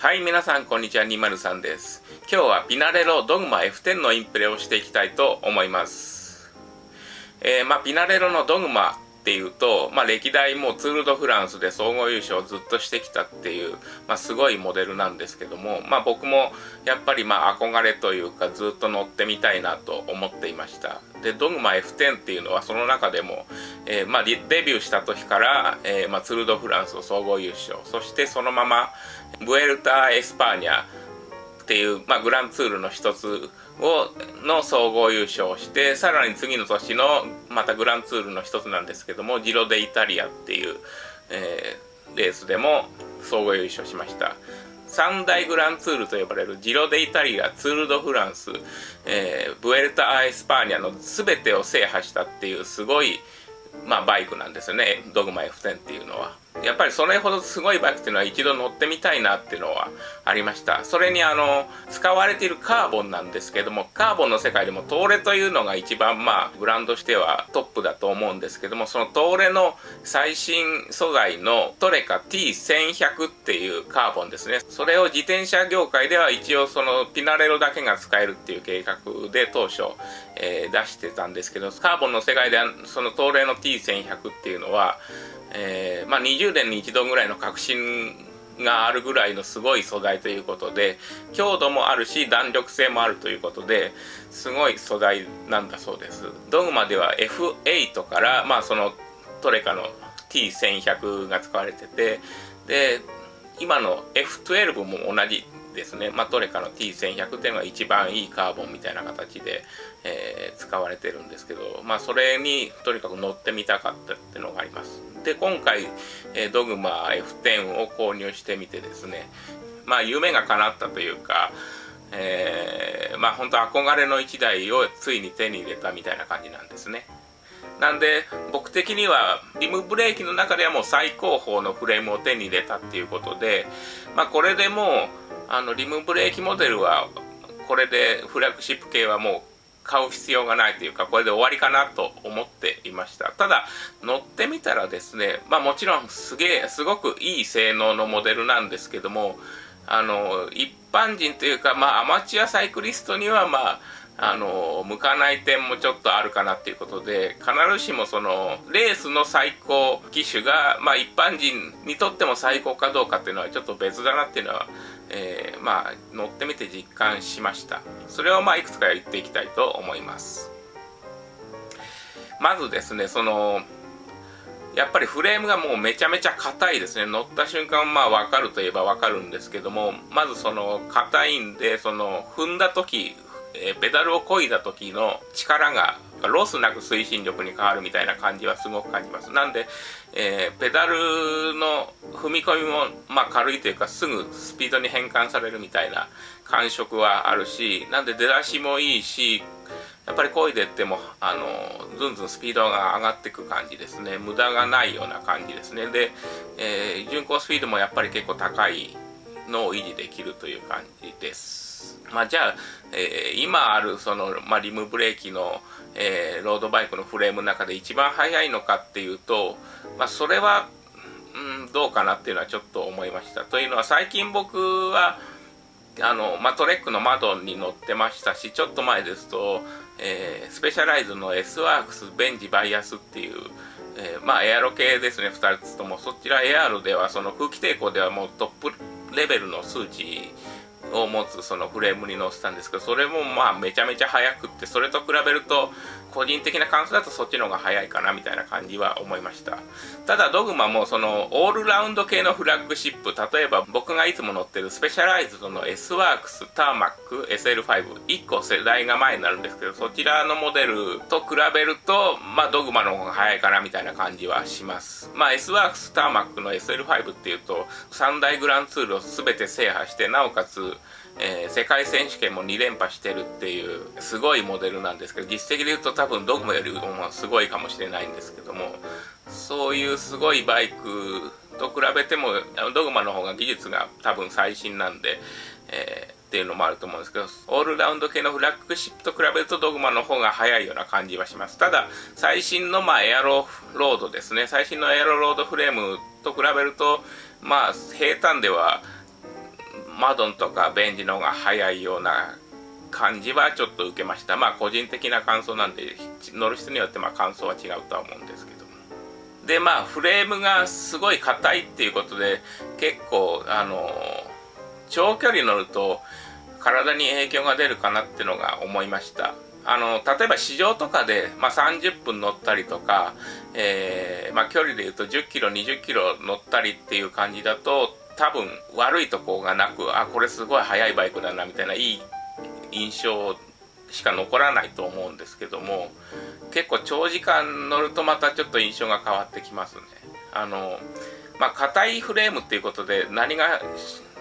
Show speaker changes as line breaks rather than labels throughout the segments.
はい、皆さん、こんにちは。203です。今日はピナレロドグマ F10 のインプレをしていきたいと思います。えー、まあ、ピナレロのドグマっていうと、まあ、歴代もツール・ド・フランスで総合優勝をずっとしてきたっていう、まあ、すごいモデルなんですけども、まあ、僕もやっぱりまあ憧れというかずっと乗ってみたいなと思っていました。でドグマ F10 っていうのはその中でも、えーまあ、デビューした時から、えーまあ、ツール・ド・フランスを総合優勝。そしてそのままブエルタ・エスパーニャいう、まあ、グランツールの一つをの総合優勝をしてさらに次の年のまたグランツールの一つなんですけどもジロ・デ・イタリアっていう、えーレースでも総合優勝しました。三大グランツールと呼ばれるジロ・デ・イタリアツール・ド・フランス、えーブエルタ・ア・エスパーニャの全てを制覇したっていうすごい、まあ、バイクなんですよね。ドグマ F10 っていうのは。やっぱりそれほどすごいバイクっていうのは一度乗ってみたいなっていうのはありました。それにあの使われているカーボンなんですけどもカーボンの世界でもトーレというのが一番まあブランドしてはトップだと思うんですけどもそのトーレの最新素材のトレカ T1100 っていうカーボンですね。それを自転車業界では一応そのピナレロだけが使えるっていう計画で当初、えー出してたんですけどカーボンの世界ではその東レの T1100 っていうのは、えーまあ、20年に一度ぐらいの革新があるぐらいのすごい素材ということで強度もあるし弾力性もあるということですごい素材なんだそうです。ドグマでは F8 から、まあ、そのトレカの T1100 が使われててで今の F12 も同じですね、まあ、トレカの T1100 っていうのが一番いいカーボンみたいな形で、えー使われてるんですけど、まあ、それにとにかく乗ってみたかったっていうのがあります。で今回、えードグマ F10 を購入してみてですねまあ夢が叶ったというかえーまあ本当憧れの1台をついに手に入れたみたいな感じなんですね。なんで僕的にはリムブレーキの中ではもう最高峰のフレームを手に入れたっていうことで、まあ、これでもうあのリムブレーキモデルはこれでフラッグシップ系はもう買う必要がないというかこれで終わりかなと思っていました。ただ乗ってみたらですねまあもちろんすげえすごくいい性能のモデルなんですけどもあの一般人というかまあアマチュアサイクリストにはまああの向かない点もちょっとあるかなっていうことで必ずしもそのレースの最高機種が、まあ、一般人にとっても最高かどうかっていうのはちょっと別だなっていうのは、えーまあ乗ってみて実感しました。それをまあいくつか言っていきたいと思います。まずですねそのやっぱりフレームがもうめちゃめちゃ硬いですね。乗った瞬間まあ分かるといえば分かるんですけどもまずその硬いんでその踏んだ時えペダルを漕いだ時の力がロスなく推進力に変わるみたいな感じはすごく感じます。なんで、えーペダルの踏み込みも、まあ、軽いというかすぐスピードに変換されるみたいな感触はあるしなんで出だしもいいしやっぱり漕いでってもあのずんずんスピードが上がっていく感じですね。無駄がないような感じですね。で、えー巡航スピードもやっぱり結構高いのを維持できるという感じです。まあじゃあ、えー今あるその、まあ、リムブレーキの、えーロードバイクのフレームの中で一番速いのかっていうと、まあ、それは、うん、どうかなっていうのはちょっと思いました。というのは最近僕はあの、まあ、トレックのマドンに乗ってましたしちょっと前ですと、えースペシャライズの S ワークスベンジ ViAS っていう、えーまあエアロ系ですね2つとも。そちらエアロではその空気抵抗ではもうトップレベルの数値を持つそのフレームに乗せたんですけどそれもまあめちゃめちゃ速くってそれと比べると個人的な感想だとそっちの方が速いかなみたいな感じは思いました。ただドグマもそのオールラウンド系のフラッグシップ例えば僕がいつも乗ってるスペシャライズドの S ワークスターマック SL51 個世代が前になるんですけどそちらのモデルと比べるとまあドグマの方が速いかなみたいな感じはします。まあ S ワークスターマックの SL5 っていうと3大グランツールを全て制覇してなおかつえー世界選手権も2連覇してるっていうすごいモデルなんですけど実績で言うと多分ドグマよりもすごいかもしれないんですけどもそういうすごいバイクと比べてもドグマの方が技術が多分最新なんで、えーっていうのもあると思うんですけどオールラウンド系のフラッグシップと比べるとドグマの方が速いような感じはします。ただ最新のまあエアロロードですね。最新のエアロロードフレームと比べるとまあ平坦ではマドンとかベンジの方が速いような感じはちょっと受けました。まあ個人的な感想なんで乗る人によってまあ感想は違うとは思うんですけどでまあフレームがすごい硬いっていうことで結構あの長距離乗ると体に影響が出るかなってのが思いました。あの例えば市場とかで、まあ、30分乗ったりとか、えー、まあ、距離でいうと10キロ20キロ乗ったりっていう感じだと多分悪いとこがなくあこれすごい速いバイクだなみたいないい印象しか残らないと思うんですけども結構長時間乗るとまたちょっと印象が変わってきますね。あのまあ硬いフレームっていうことで何が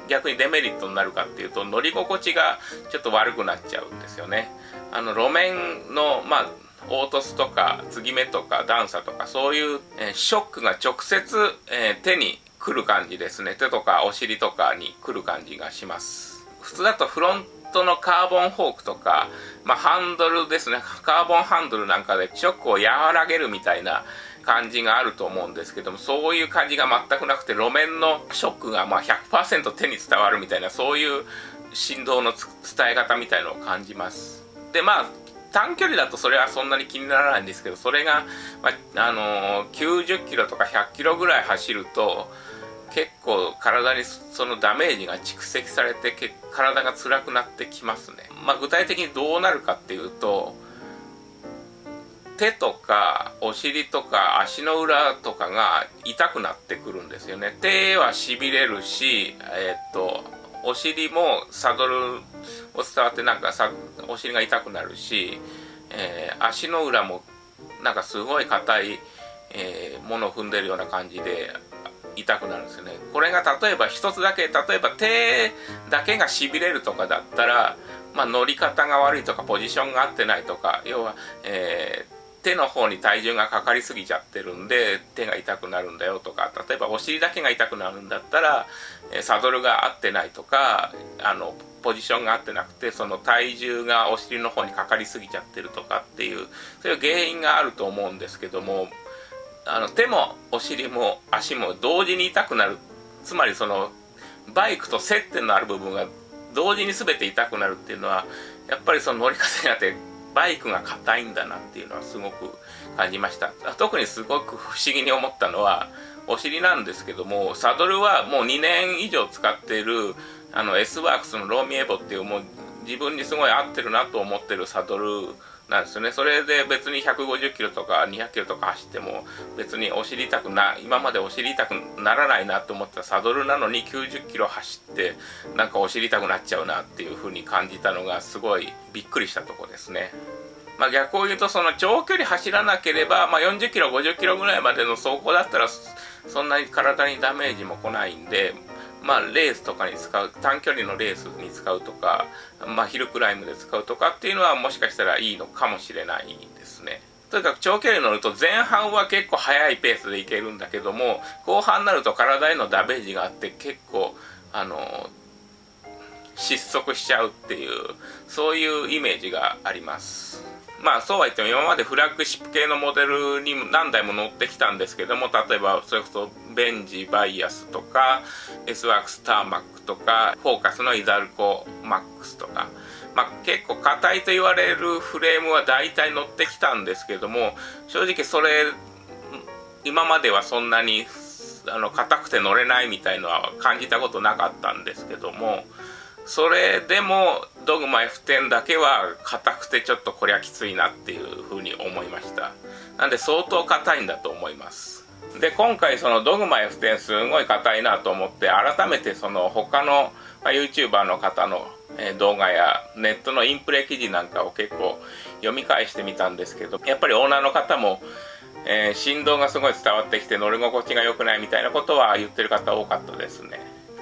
逆にデメリットになるかっていうと乗り心地がちょっと悪くなっちゃうんですよね。あの路面のまあ凹凸とか継ぎ目とか段差とかそういう、え、ショックが直接、えー、手に来る感じですね。手とかお尻とかに来る感じがします。普通だとフロントのカーボンフォークとか、まあ、ハンドルですね。カーボンハンドルなんかでショックを和らげるみたいな感じがあると思うんですけどもそういう感じが全くなくて路面のショックがま100%手に伝わるみたいなそういう振動の伝え方みたいのを感じます。でまあ短距離だとそれはそんなに気にならないんですけどそれが、まあ、あのー、90キロとか100キロぐらい走ると結構体にそのダメージが蓄積されて体が辛くなってきますね、まあ、具体的にどうなるかっていうと手とかお尻とか足の裏とかが痛くなってくるんですよね。手はしびれるしえー、っとお尻もサドルを伝わってなんかさお尻が痛くなるし、えー、足の裏もなんかすごい硬い、えー、ものを踏んでるような感じで痛くなるんですよね。これが例えば一つだけ例えば手だけがしびれるとかだったらまあ、乗り方が悪いとかポジションが合ってないとか要は、えー、手の方に体重がかかりすぎちゃってるんで手が痛くなるんだよとか例えばお尻だけが痛くなるんだったらサドルが合ってないとかあのポジションが合ってなくてその体重がお尻の方にかかりすぎちゃってるとかっていうそういう原因があると思うんですけどもあの手もお尻も足も同時に痛くなる。つまりそのバイクと接点のある部分が同時に全て痛くなるっていうのはやっぱりその乗り方にあってバイクが硬いんだなっていうのはすごく感じました。特にすごく不思議に思ったのはお尻なんですけどもサドルはもう2年以上使っているあの S ワークスのローミエボっていうもう自分にすごい合ってるなと思ってるサドルなんですよね。それで別に150キロとか200キロとか走っても別にお尻痛くな今までお尻痛くならないなと思ったサドルなのに90キロ走ってなんかお尻痛くなっちゃうなっていう風に感じたのがすごいびっくりしたとこですね。まあ、逆を言うとその長距離走らなければ、まあ、40キロ50キロぐらいまでの走行だったらそんなに体にダメージも来ないんでまあ、レースとかに使う短距離のレースに使うとか、まあ、ヒルクライムで使うとかっていうのはもしかしたらいいのかもしれないですね。とにかく長距離乗ると前半は結構速いペースでいけるんだけども後半になると体へのダメージがあって結構あの失速しちゃうっていうそういうイメージがあります。まあそうは言っても今までフラッグシップ系のモデルに何台も乗ってきたんですけども例えばそれこそベンジバイアスとか S ワークスターマックとかフォーカスのイザルコマックスとか。まあ、結構硬いと言われるフレームは大体乗ってきたんですけども正直それ今まではそんなにあの硬くて乗れないみたいのは感じたことなかったんですけどもそれでもドグマ F10 だけは硬くてちょっとこりゃきついなっていうふうに思いました。なんで相当硬いんだと思います。で今回そのドグマ F10 すごい硬いなと思って改めてその他の YouTuber の方の動画やネットのインプレ記事なんかを結構読み返してみたんですけどやっぱりオーナーの方も、えー、振動がすごい伝わってきて乗り心地が良くないみたいなことは言ってる方多かったですね。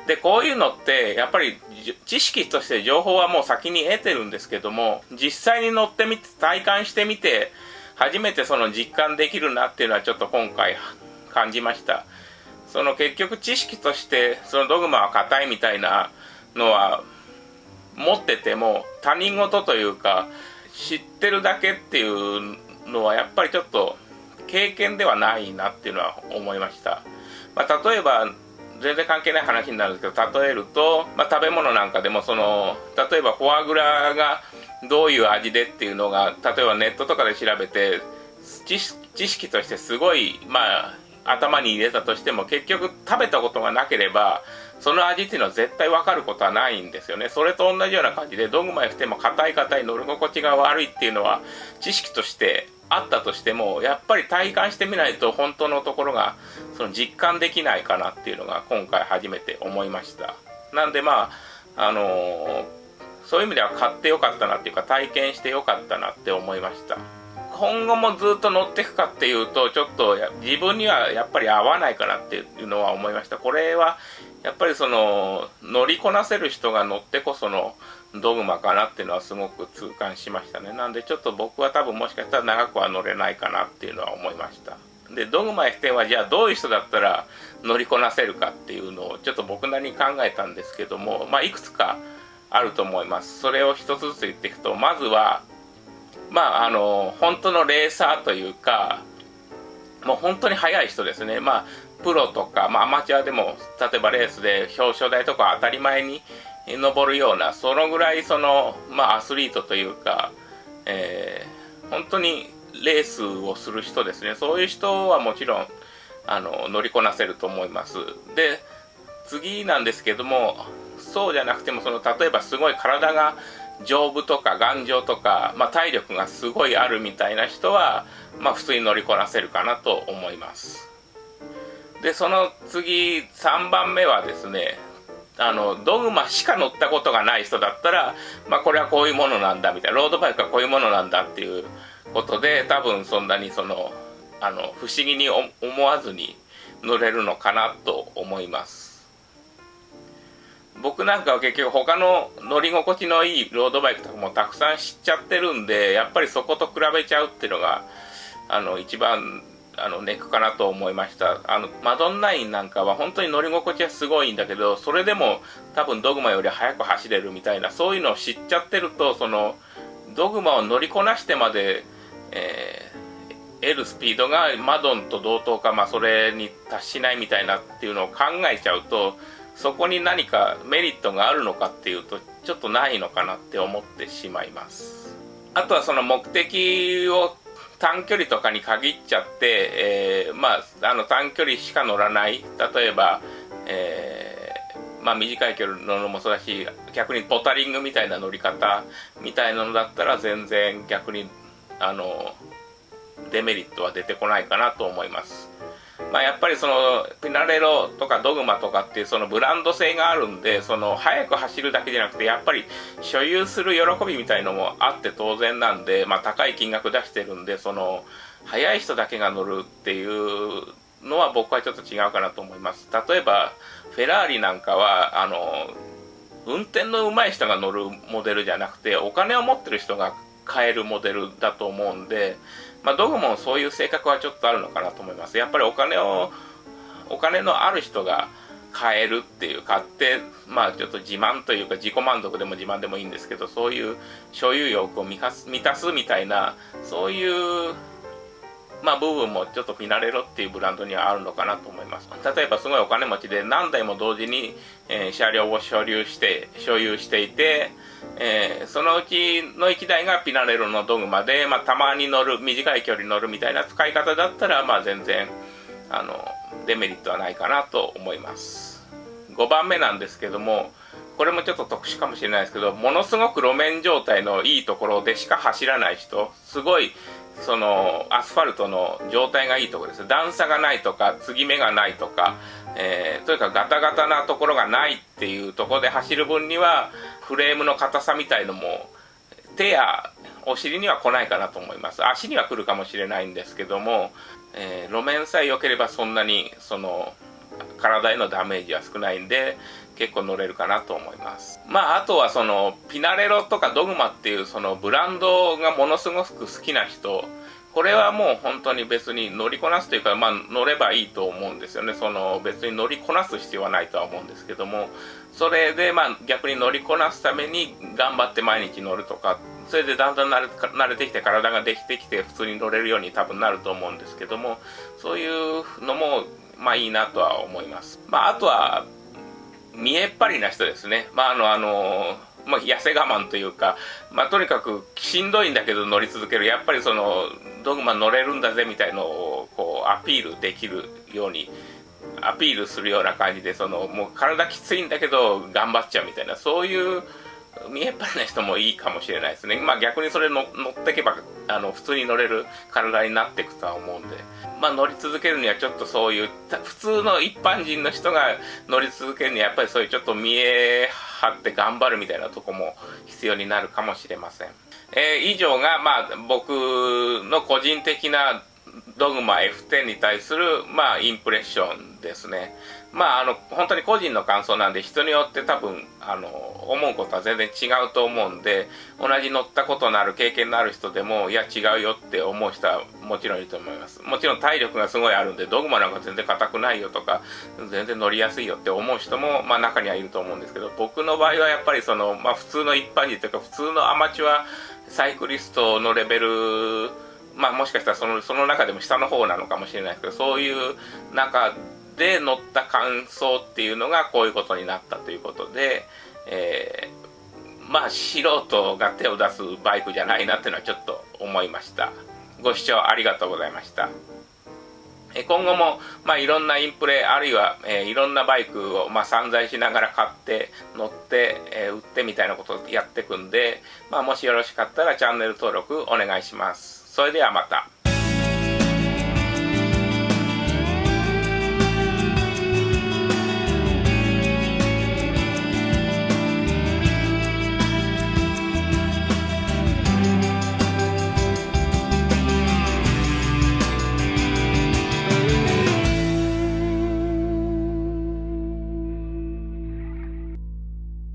でこういうのってやっぱり知識として情報はもう先に得てるんですけども実際に乗ってみて体感してみて初めてその実感できるなっていうのはちょっと今回感じました。その結局知識としてそのドグマは硬いみたいなのは持ってても他人事というか知ってるだけっていうのはやっぱりちょっと経験ではないなっていうのは思いました、まあ、例えば全然関係ない話になるんですけど例えると、まあ、食べ物なんかでもその例えばフォアグラがどういう味でっていうのが例えばネットとかで調べて知識としてすごいまあ頭に入れたとしても結局食べたことがなければその味っていうのは絶対分かることはないんですよね。それと同じような感じでドグマ F ても硬い硬い乗り心地が悪いっていうのは知識としてあったとしてもやっぱり体感してみないと本当のところがその実感できないかなっていうのが今回初めて思いました。なんでまああのー、そういう意味では買ってよかったなっていうか体験してよかったなって思いました。今後もずっと乗っていくかっていうとちょっと自分にはやっぱり合わないかなっていうのは思いました。これはやっぱりその乗りこなせる人が乗ってこそのドグマかなっていうのはすごく痛感しましたね。なんでちょっと僕は多分もしかしたら長くは乗れないかなっていうのは思いました。でドグマ F10 はじゃあどういう人だったら乗りこなせるかっていうのをちょっと僕なりに考えたんですけどもまあいくつかあると思います。それを一つずつ言っていくとまずはまああの本当のレーサーというかもう本当に速い人ですね。まあプロとか、まあ、アマチュアでも例えばレースで表彰台とか当たり前に登るようなそのぐらいその、まあ、アスリートというか、えー、本当にレースをする人ですね。そういう人はもちろんあの乗りこなせると思います。で次なんですけどもそうじゃなくてもその例えばすごい体が丈夫とか頑丈とか、まあ、体力がすごいあるみたいな人は、まあ、普通に乗りこなせるかなと思います。でその次3番目はですねあのドグマしか乗ったことがない人だったら、まあ、これはこういうものなんだみたいなロードバイクはこういうものなんだっていうことで多分そんなにそのあの不思議に思わずに乗れるのかなと思います。僕なんかは結局他の乗り心地のいいロードバイクとかもたくさん知っちゃってるんでやっぱりそこと比べちゃうっていうのがあの一番あのネックかなと思いました。あのマドンナインなんかは本当に乗り心地はすごいんだけどそれでも多分ドグマより速く走れるみたいなそういうのを知っちゃってるとそのドグマを乗りこなしてまで、えー、得るスピードがマドンと同等か、まあ、それに達しないみたいなっていうのを考えちゃうとそこに何かメリットがあるのかっていうとちょっとないのかなって思ってしまいます。あとはその目的を短距離とかに限っちゃって、えー、まあ、あの短距離しか乗らない。例えば、えー、まあ、短い距離乗るのもそうだし逆にポタリングみたいな乗り方みたいなのだったら全然逆にあのデメリットは出てこないかなと思います。まあ、やっぱりそのピナレロとかドグマとかっていうそのブランド性があるんでその速く走るだけじゃなくてやっぱり所有する喜びみたいのもあって当然なんで、まあ、高い金額出してるんでその速い人だけが乗るっていうのは僕はちょっと違うかなと思います。例えばフェラーリなんかはあの運転の上手い人が乗るモデルじゃなくてお金を持ってる人が買えるモデルだと思うんでまあ、ドグもそういう性格はちょっとあるのかなと思います。やっぱりお金を、お金のある人が買えるっていう、買って、まあちょっと自慢というか自己満足でも自慢でもいいんですけど、そういう所有欲を満たすみたいな、そういうまあ、部分もちょっとフィナレロっていうブランドにはあるのかなと思います。例えばすごいお金持ちで何台も同時に、えー、車両を所有して、所有していて、えー、そのうちの1台がピナレロのドグマで、まあ、たまに乗る、短い距離乗るみたいな使い方だったら、まあ、全然、あの、デメリットはないかなと思います。5番目なんですけども、これもちょっと特殊かもしれないですけど、ものすごく路面状態のいいところでしか走らない人、すごいそのアスファルトの状態がいいところです。段差がないとか継ぎ目がないとか、えー、とにかくガタガタなところがないっていうところで走る分にはフレームの硬さみたいのも手やお尻には来ないかなと思います。足には来るかもしれないんですけども、えー、路面さえ良ければそんなにその体へのダメージは少ないんで結構乗れるかなと思います。まああとはそのピナレロとかドグマっていうそのブランドがものすごく好きな人これはもう本当に別に乗りこなすというか、まあ、乗ればいいと思うんですよね。その別に乗りこなす必要はないとは思うんですけどもそれでまあ逆に乗りこなすために頑張って毎日乗るとかそれでだんだん慣れ慣れてきて体ができてきて普通に乗れるように多分なると思うんですけどもそういうのもまあいいなとは思います。まああとは、見えっ張りな人ですね。まああの、あの、まあ、痩せ我慢というか、まあ、とにかくしんどいんだけど乗り続ける。やっぱりその、ドグマ乗れるんだぜみたいのを、こう、アピールできるように、アピールするような感じで、その、もう体きついんだけど頑張っちゃうみたいな、そういう、見えっ張りな人もいいかもしれないですね。まあ逆にそれ乗ってけば、あの、普通に乗れる体になっていくとは思うんで。まあ乗り続けるにはちょっとそういう、普通の一般人の人が乗り続けるにはやっぱりそういうちょっと見え張って頑張るみたいなとこも必要になるかもしれません。えー、以上が、まあ僕の個人的なドグマ F10 に対する、まあ、インプレッションですね。まあ、あの、本当に個人の感想なんで、人によって多分、あの、思うことは全然違うと思うんで、同じ乗ったことのある経験のある人でも、いや、違うよって思う人はもちろんいると思います。もちろん体力がすごいあるんで、ドグマなんか全然硬くないよとか、全然乗りやすいよって思う人も、まあ、中にはいると思うんですけど、僕の場合はやっぱりその、まあ、普通の一般人というか、普通のアマチュアサイクリストのレベルまあもしかしたらそのその中でも下の方なのかもしれないですけどそういう中で乗った感想っていうのがこういうことになったということで、えー、まあ素人が手を出すバイクじゃないなっていうのはちょっと思いました。ご視聴ありがとうございました。今後も、まあ、いろんなインプレあるいは、えー、いろんなバイクを、まあ、散財しながら買って乗って、えー、売ってみたいなことをやっていくんで、まあ、もしよろしかったらチャンネル登録お願いします。それではまた。